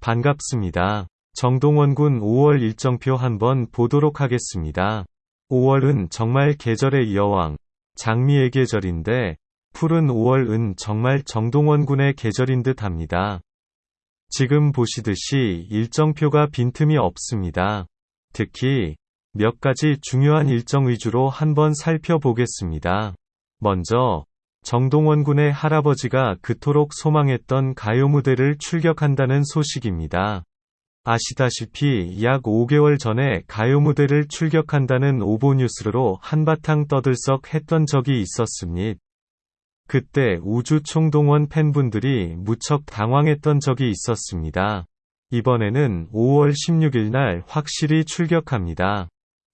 반갑습니다. 정동원 군 5월 일정표 한번 보도록 하겠습니다. 5월은 정말 계절의 여왕, 장미의 계절인데, 푸른 5월은 정말 정동원 군의 계절인 듯 합니다. 지금 보시듯이 일정표가 빈틈이 없습니다. 특히 몇 가지 중요한 일정 위주로 한번 살펴보겠습니다. 먼저 정동원 군의 할아버지가 그토록 소망했던 가요 무대를 출격한다는 소식입니다. 아시다시피 약 5개월 전에 가요 무대를 출격한다는 오보 뉴스로 한바탕 떠들썩 했던 적이 있었습니다. 그때 우주 총동원 팬분들이 무척 당황했던 적이 있었습니다. 이번에는 5월 16일 날 확실히 출격합니다.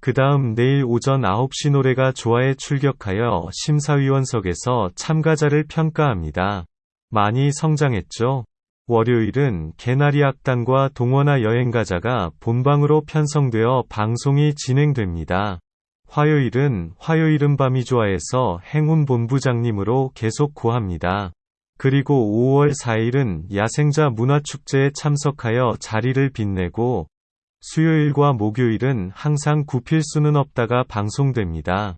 그 다음 내일 오전 9시 노래가 좋아에 출격하여 심사위원석에서 참가자를 평가합니다. 많이 성장했죠? 월요일은 개나리 악단과 동원아 여행가자가 본방으로 편성되어 방송이 진행됩니다. 화요일은 화요일은 밤이 좋아해서 행운 본부장님으로 계속 고합니다. 그리고 5월 4일은 야생자 문화축제에 참석하여 자리를 빛내고 수요일과 목요일은 항상 굽힐 수는 없다가 방송됩니다.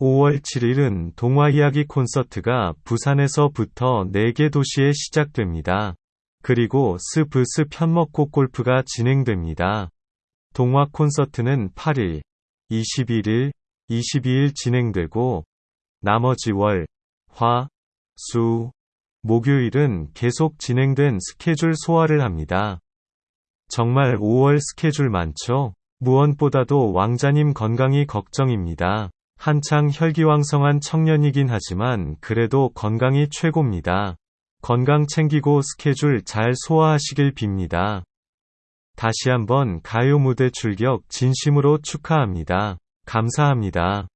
5월 7일은 동화 이야기 콘서트가 부산에서부터 4개 도시에 시작됩니다. 그리고 스브스 편먹고 골프가 진행됩니다. 동화 콘서트는 8일, 21일, 22일 진행되고 나머지 월, 화, 수, 목요일은 계속 진행된 스케줄 소화를 합니다. 정말 5월 스케줄 많죠? 무엇보다도 왕자님 건강이 걱정입니다. 한창 혈기왕성한 청년이긴 하지만 그래도 건강이 최고입니다. 건강 챙기고 스케줄 잘 소화하시길 빕니다. 다시 한번 가요 무대 출격 진심으로 축하합니다. 감사합니다.